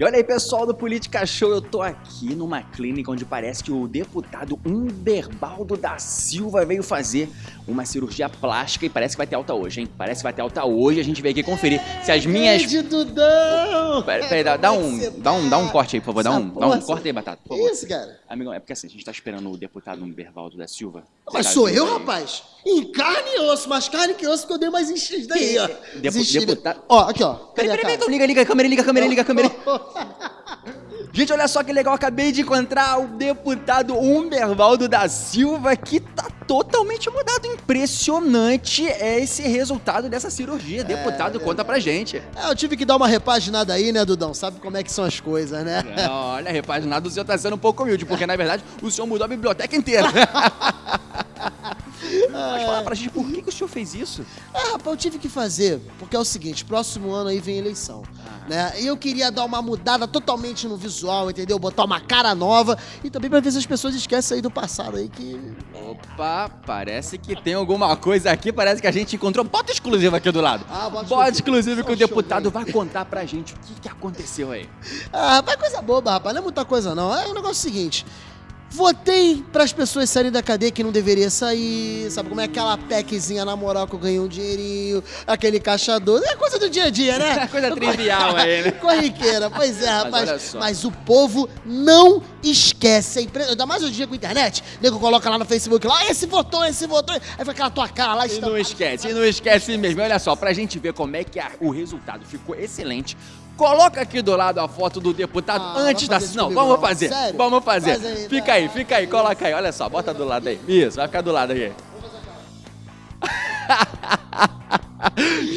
E olha aí, pessoal do Política Show, eu tô aqui numa clínica onde parece que o deputado Humberbaldo da Silva veio fazer uma cirurgia plástica e parece que vai ter alta hoje, hein? Parece que vai ter alta hoje, a gente veio aqui conferir se as minhas... Grande Dudão! Peraí, pera, dá, dá um, dá, um, dá um tá? corte aí, por favor, dá um, dá um corte aí, Batata, por favor. Isso, cara. Amigão, é porque assim, a gente tá esperando o deputado Humberbaldo da Silva. Mas sou eu, aí. rapaz. Em carne e osso, mais carne que osso, que eu dei mais enchido daí, ó. Depu- deputado- Ó, aqui, ó. Peraí, peraí, peraí, então liga, liga a câmera, liga a câmera, liga a câmera. Gente, olha só que legal, acabei de encontrar o deputado Humbervaldo da Silva, que tá totalmente mudado. Impressionante é esse resultado dessa cirurgia. Deputado, conta pra gente. É, eu tive que dar uma repaginada aí, né, Dudão? Sabe como é que são as coisas, né? Não, olha, repaginado, o senhor tá sendo um pouco humilde, porque na verdade o senhor mudou a biblioteca inteira. Pode falar pra gente por que, que o senhor fez isso? Ah, rapaz, eu tive que fazer, porque é o seguinte, próximo ano aí vem eleição, né? E eu queria dar uma mudada totalmente no visual, entendeu? Botar uma cara nova e também pra ver se as pessoas esquecem aí do passado aí que... Opa, parece que tem alguma coisa aqui, parece que a gente encontrou bota exclusiva aqui do lado. Ah, bota bota exclusiva que o deputado vai contar pra gente o que, que aconteceu aí. Ah, rapaz, coisa boba, rapaz, não é muita coisa não. É o negócio seguinte... Votei pras pessoas saírem da cadeia que não deveria sair, sabe como é aquela PECzinha na moral que eu ganhei um dinheirinho, aquele caixador, é coisa do dia a dia, né? Coisa trivial aí, né? Corriqueira, pois é, rapaz. Mas, só. o povo não esquece. É impre- Ainda mais hoje em dia com a internet. O nego coloca lá no Facebook lá, esse votou, esse votou. Aí fica aquela tua cara lá E não estampada. esquece, e não esquece mesmo. Olha só, pra gente ver como é que a- o resultado ficou excelente, coloca aqui do lado a foto do deputado Ah, antes da... Não, comigo, vamos fazer, Sério? vamos fazer. Faz aí, fica vai. aí, fica aí, coloca aí. Olha só, bota do lado aí. Isso, vai ficar do lado aí.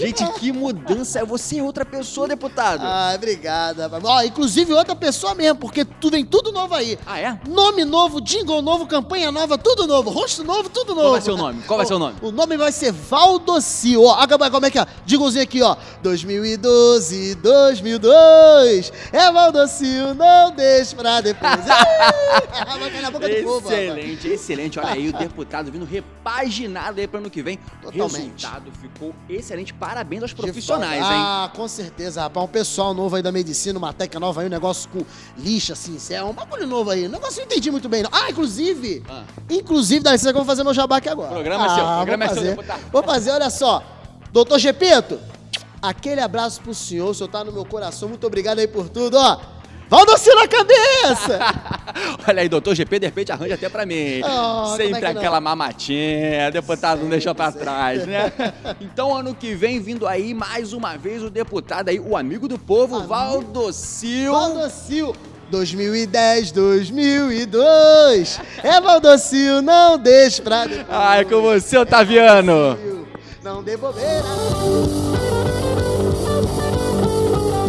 Gente, que mudança. Você é outra pessoa, deputado. Ah, obrigado. rapaz. Ó, inclusive outra pessoa mesmo, porque tu vem tudo novo aí. Ah, é? Nome novo, jingle novo, campanha nova, tudo novo. Rosto novo, tudo novo. Qual vai ser o nome? Qual vai ser o nome? O nome vai ser Valdocil. Ó, como é que é? Jinglezinho aqui, ó. 2012, 2002. É Valdocil, não deixe pra depois. Excelente, excelente. Olha aí o deputado vindo repaginado aí para ano que vem. O Totalmente. resultado ficou excelente. Parabéns aos De profissionais, hein? Ah, com certeza, rapaz. Um pessoal novo aí da medicina, uma técnica nova aí, um negócio com lixa, assim, isso é um bagulho novo aí. Um negócio que eu não entendi muito bem, não. Ah, inclusive, Ah. inclusive, dá licença que eu vou fazer meu jabá aqui agora. Programa é seu, Ah, programa é vou seu, fazer. deputado. Vou fazer, olha só. Doutor Gepeto, aquele abraço pro senhor, o senhor tá no meu coração, muito obrigado aí por tudo, ó. Valdocil na cabeça! Olha aí, doutor GP, de repente arranja até pra mim. Oh, Sempre é que não? aquela mamatinha, deputado não deixou pra trás, né? Então, ano que vem, vindo aí mais uma vez o deputado aí, o amigo do povo, Amigo. Valdocil. Valdocil 2010, 2002. É Valdocil, não deixe pra depois. Ai, com você, Otaviano. Não dê bobeira.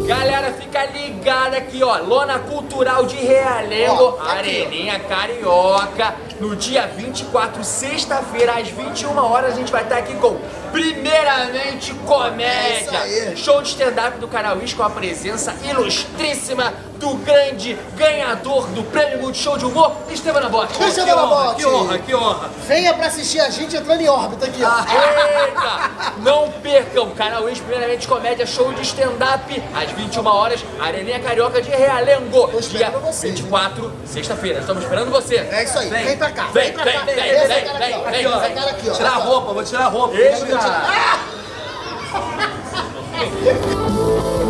Galera, fica ligada aqui, ó. Lona Cultural de Realengo, Ó, aqui, ó. Areninha Carioca. No dia 24, sexta-feira, às 21 horas, a gente vai estar aqui com Primeiramente É isso Comédia. aí. Show de stand-up do canal Is com a presença ilustríssima do grande ganhador do Prêmio Multishow de Humor, Esteban Nabote. Esteban Nabote. Que honra, que honra. Venha pra assistir a gente entrando em órbita aqui, ó. Ah, Percam! Canal Ex, primeiramente comédia, show de stand-up, às 21 horas, Areninha Carioca de Realengo. Tô Dia vocês, 24, sexta-feira. Estamos esperando você. É isso aí, vem pra cá, Vem, vem pra vem, cá, vem, vem, vem, vem, vem, vem, vem, vem, vem. aqui, ó. Tirar a roupa, vou tirar a roupa. Eita.